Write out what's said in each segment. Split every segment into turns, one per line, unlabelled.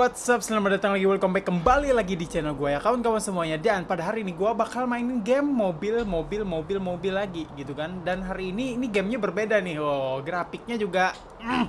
what's up? Selamat datang lagi, welcome back kembali lagi di channel gue ya. Kawan-kawan semuanya. Dan pada hari ini gue bakal mainin game mobil, mobil, mobil, mobil lagi gitu kan? Dan hari ini, ini gamenya berbeda nih. Oh, grafiknya juga mm,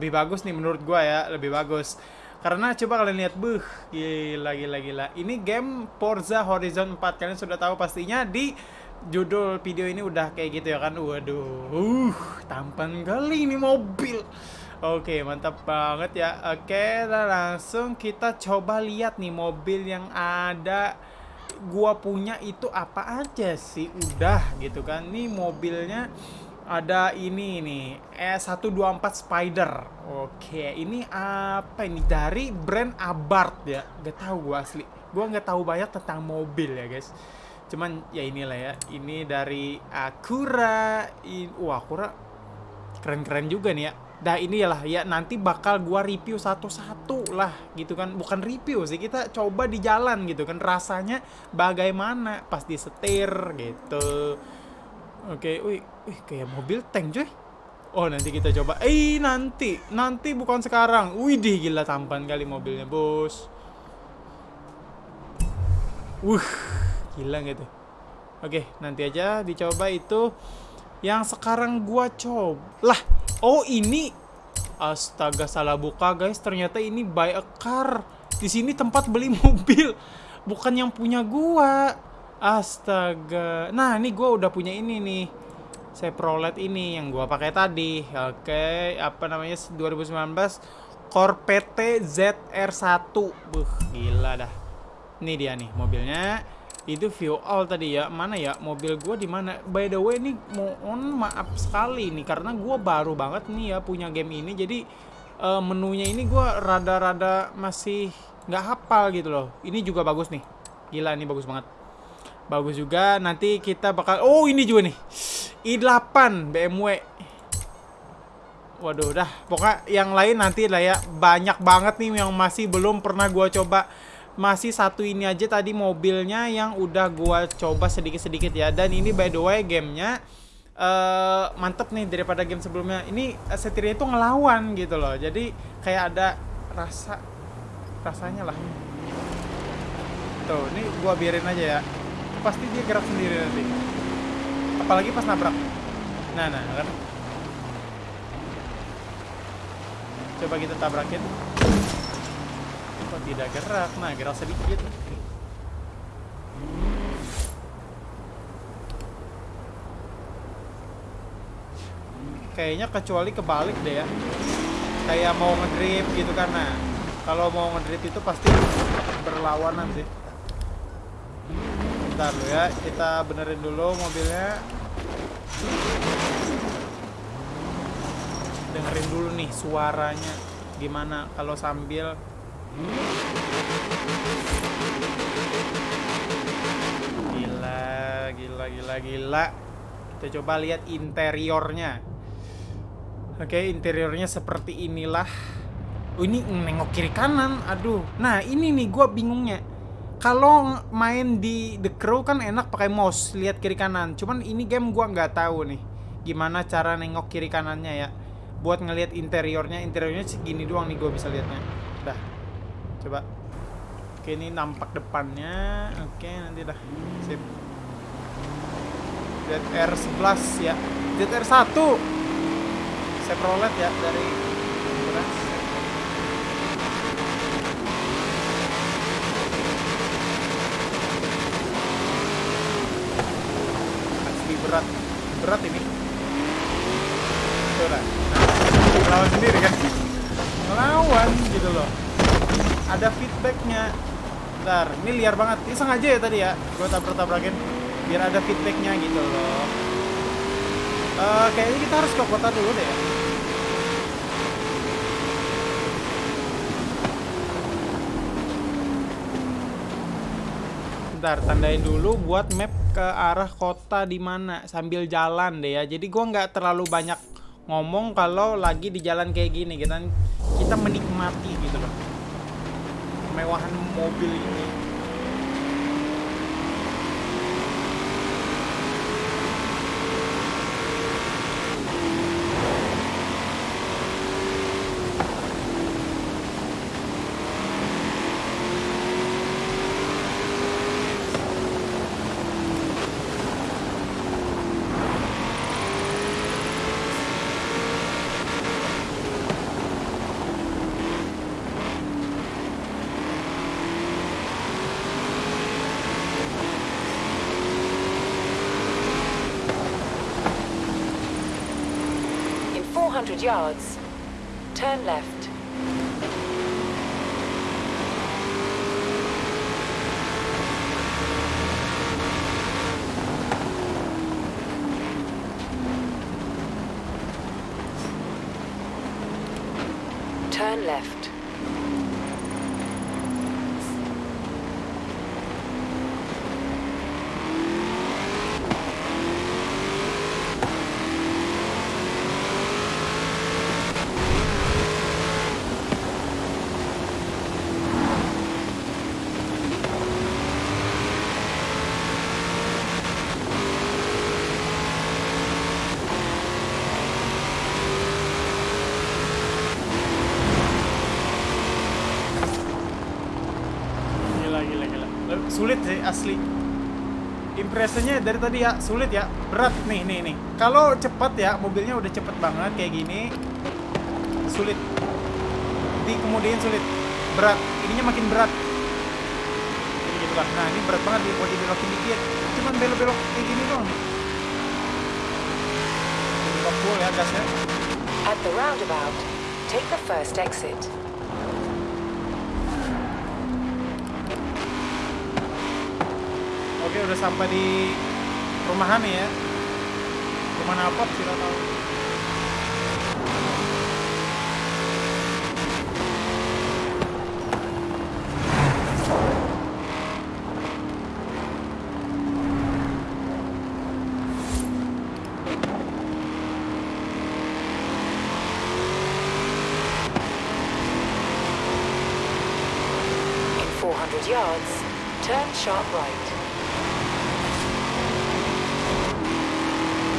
lebih bagus nih menurut gue ya, lebih bagus. Karena coba kalian lihat, buh, gila, gila, gila. Ini game Forza Horizon 4, kalian sudah tahu pastinya di judul video ini udah kayak gitu ya kan? Waduh, uh, tampan kali ini mobil Oke, mantap banget ya. Oke, dan langsung kita coba lihat nih mobil yang ada gua punya itu apa aja sih. Udah gitu kan. Nih mobilnya ada ini nih, E124 Spider. Oke, ini apa ini? Dari brand Abarth ya. Gak tahu gua asli. Gua nggak tahu banyak tentang mobil ya, guys. Cuman ya inilah ya. Ini dari Acura. In, wah, Acura keren-keren juga nih ya Nah ini lah ya nanti bakal gua review satu-satu lah gitu kan. Bukan review sih kita coba di jalan gitu kan. Rasanya bagaimana? Pas disetir gitu. Oke wih, wih kayak mobil tank cuy. Oh nanti kita coba. Eh nanti Nanti bukan sekarang. Widih gila tampan kali mobilnya bos. Wuh gila gitu. Oke nanti aja dicoba itu. Yang sekarang gua coba Lah Oh ini. Astaga salah buka guys. Ternyata ini buy a car. Di sini tempat beli mobil. Bukan yang punya gua. Astaga. Nah ini gua udah punya ini nih. Chevrolet ini yang gua pakai tadi. Oke Apa namanya? 2019 Corvette ZR1 Buh gila dah. Ini dia nih mobilnya itu view all tadi ya. Mana ya? Mobil gue di mana? By the way ini mohon maaf sekali nih. Karena gue baru banget nih ya punya game ini. Jadi uh, menunya ini gue rada-rada masih nggak hafal gitu loh. Ini juga bagus nih. Gila ini bagus banget. Bagus juga. Nanti kita bakal oh ini juga nih. I8 BMW waduh dah. Pokoknya yang lain nanti lah ya. Banyak banget nih yang masih belum pernah gue coba masih satu ini aja tadi mobilnya yang udah gua coba sedikit-sedikit ya. Dan ini by the way gamenya uh, mantep nih daripada game sebelumnya. Ini uh, setirnya itu ngelawan gitu loh. Jadi kayak ada rasa rasanya lah. Tuh ini gua biarin aja ya. Pasti dia gerak sendiri nanti. Apalagi pas nabrak. Nah nah kan? Coba kita tabrakin kok tidak gerak? Nah gerak sedikit. Kayaknya kecuali kebalik deh ya. Kayak mau ngedrip gitu nah kalau mau ngedrip itu pasti berlawanan sih. Bentar lo ya kita benerin dulu mobilnya. Dengerin dulu nih suaranya. Gimana kalau sambil Gila, gila, gila, gila. Kita coba lihat interiornya. Oke, interiornya seperti inilah. Oh, ini nengok kiri kanan. Aduh. Nah, ini nih gua bingungnya. Kalau main di The Crow kan enak pakai mouse, lihat kiri kanan. Cuman ini game gua nggak tahu nih gimana cara nengok kiri kanannya ya. Buat ngelihat interiornya, interiornya segini doang nih gua bisa lihatnya. Dah coba. Oke ini nampak depannya. Oke nanti dah. Sip. ZR 11 ya. ZR 1 Chevrolet ya dari berat. Berat ini. Coba. Nah, lawan sendiri kan? Ngelawan gitu loh ada feedbacknya. Bentar, ini liar banget. Ini sengaja ya tadi ya Gue tabrak-tabrakin Biar ada feedbacknya gitu loh. Uh, Kayaknya kita harus ke kota dulu deh. Bentar, tandain dulu buat map ke arah kota di mana sambil jalan deh ya. Jadi gua nggak terlalu banyak ngomong kalau lagi di jalan kayak gini, kita kita menikmati gitu kemewahan mobil ini
200 yards. Turn left. Turn left.
Asli. Impresinya dari tadi ya sulit ya, berat nih, nih, nih. Kalau cepat ya, mobilnya udah cepet banget kayak gini. Sulit. Di kemudian sulit. Berat. Ininya makin berat. Jadi gitu lah. Nah, ini berat banget kalau dibelokin dikit. Cuman belok-belok kayak gini doang. Jadi full ya gasnya.
At the roundabout, take the first exit.
Oke, udah sampai di rumahan nih ya. Rumah apa sih tahu.
In 400 yards, turn sharp right.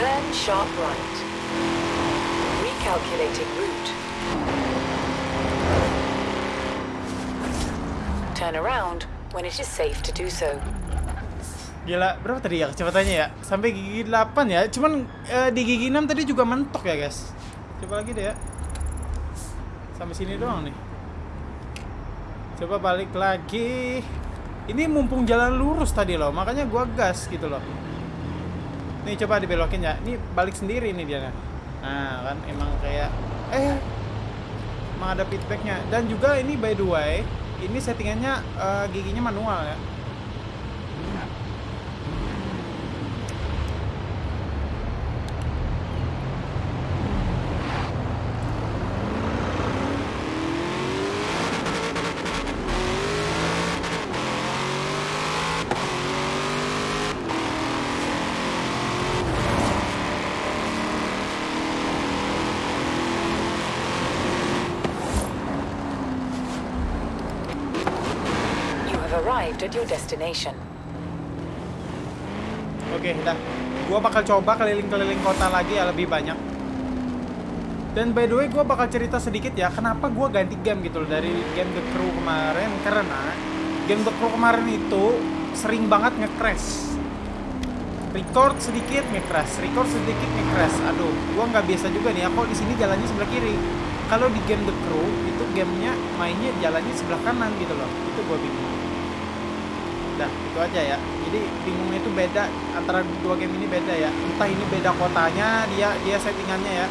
Turn sharp right. Recalculating route. Turn around when it is safe to do so.
Gila, berapa tadi ya kecepatannya ya? Sampai gigi 8 ya. Cuman eh, di gigi 6 tadi juga mentok ya, guys. Coba lagi deh ya. Sampai sini doang nih. Coba balik lagi. Ini mumpung jalan lurus tadi loh, makanya gua gas gitu loh. Nih coba dibelokin ya. Ini balik sendiri nih dia. Nah, kan emang kayak eh emang ada feedbacknya. Dan juga ini by the way, ini settingannya eh, giginya manual ya.
You have arrived at your destination.
Oke, dah. Gua bakal coba keliling-keliling kota lagi ya lebih banyak. Dan by the way, gua bakal cerita sedikit ya, kenapa gua ganti game gitu loh dari game The Crew kemarin karena game The Crew kemarin itu sering banget nge-crash. Record sedikit nge-crash, record sedikit nge-crash. Aduh, gua nggak biasa juga nih. Aku di sini jalannya sebelah kiri. Kalau di game The Crew itu gamenya mainnya jalannya sebelah kanan gitu loh. Itu gua bingung. Dah, itu aja ya. Jadi bingungnya itu beda antara dua game ini beda ya. Entah ini beda kotanya, dia dia settingannya ya.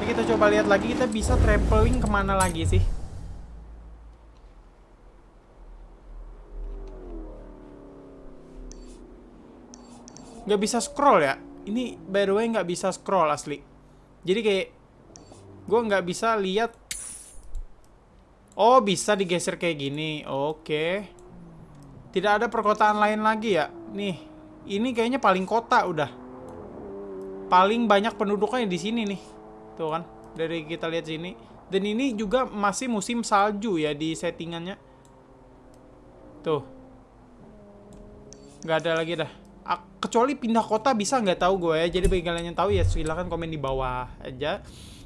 Ini kita coba lihat lagi kita bisa traveling ke mana lagi sih? Nggak bisa scroll ya? Ini by the way nggak bisa scroll asli. Jadi kayak gue nggak bisa lihat Oh, bisa digeser kayak gini. Oke. Tidak ada perkotaan lain lagi ya? Nih, ini kayaknya paling kota udah. Paling banyak penduduknya di sini nih. Tuh kan, dari kita lihat sini. Dan ini juga masih musim salju ya di settingannya. Tuh. Nggak ada lagi dah. Ah, Kecuali pindah kota bisa nggak tahu gue ya. Jadi bagi kalian yang tahu ya silahkan komen di bawah aja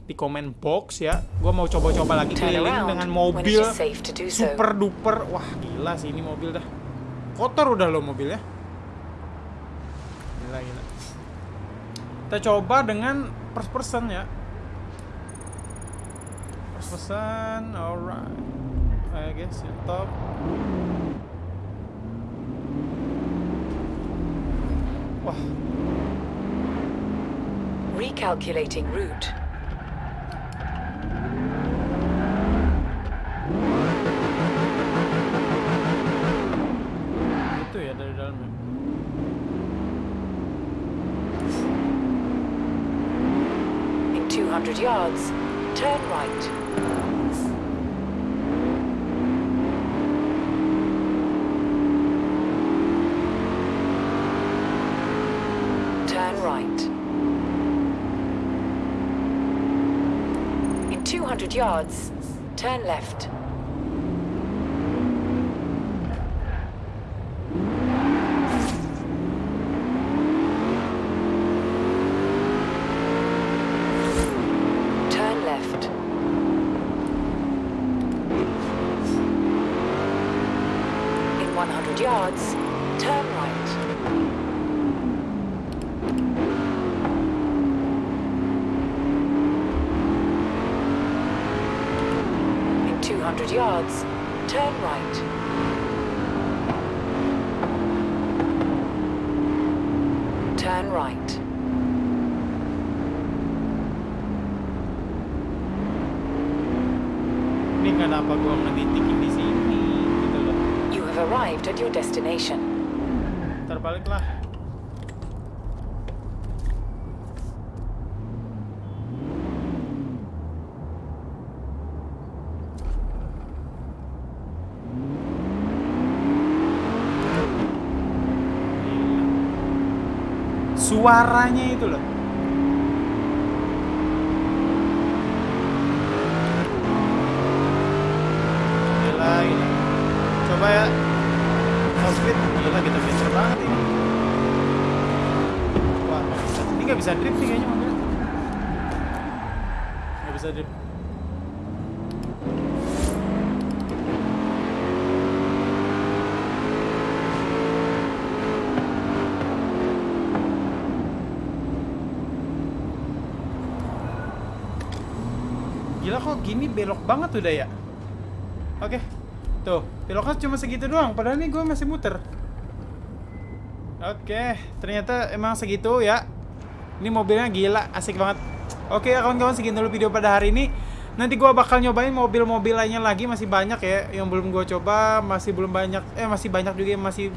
di komen box ya. Gua mau coba-coba lagi keliling dengan mobil super duper. Wah, gila sih ini mobil dah. Kotor udah lo mobilnya. Gila gila. Kita coba dengan first person ya. First person, alright. I guess ya, top. Wah,
Recalculating route. 200 yards, turn right. Turn right. In 200 yards, turn left. 200 yards. Turn right. In 200 yards, turn right. Turn right.
Hindi nga napagawa natitikindi
sa have arrived at your destination.
Terbalik lah. Gila. Suaranya itu loh. Gila, gila. Coba ya. Full speed. Gila, kita pincer banget ini. Wah, nggak bisa. Drift nih kayaknya mobilnya. Nggak bisa drift. Gila kok gini belok banget udah ya. Oke. Tuh, beloknya cuma segitu doang. Padahal ini gue masih muter. Oke, ternyata emang segitu ya. Ini mobilnya gila, asik banget. Oke ya kawan-kawan segitu dulu video pada hari ini. Nanti gua bakal nyobain mobil-mobil lainnya lagi masih banyak ya yang belum gua coba, masih belum banyak eh masih banyak juga yang masih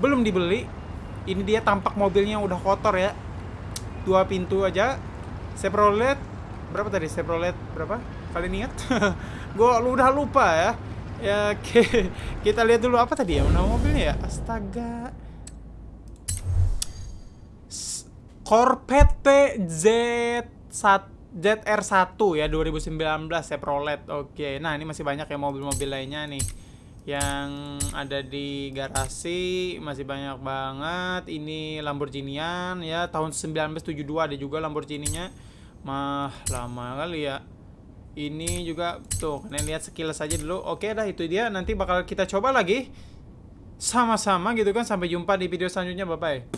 belum dibeli. Ini dia tampak mobilnya udah kotor ya. Dua pintu aja. Chevrolet berapa tadi Chevrolet berapa? Kalian ingat? lu udah lupa ya. Ya oke. Kita lihat dulu apa tadi ya nama mobilnya ya. Astaga. Corvette Z1 ZR1 ya 2019 Chevrolet. Oke. Nah, ini masih banyak ya mobil-mobil lainnya nih yang ada di garasi masih banyak banget. Ini Lamborghinian ya tahun 1972 ada juga Lamborghini-nya. Mah lama kali ya. Ini juga tuh kalian lihat sekilas aja dulu. Oke dah itu dia nanti bakal kita coba lagi sama-sama gitu kan sampai jumpa di video selanjutnya bye bye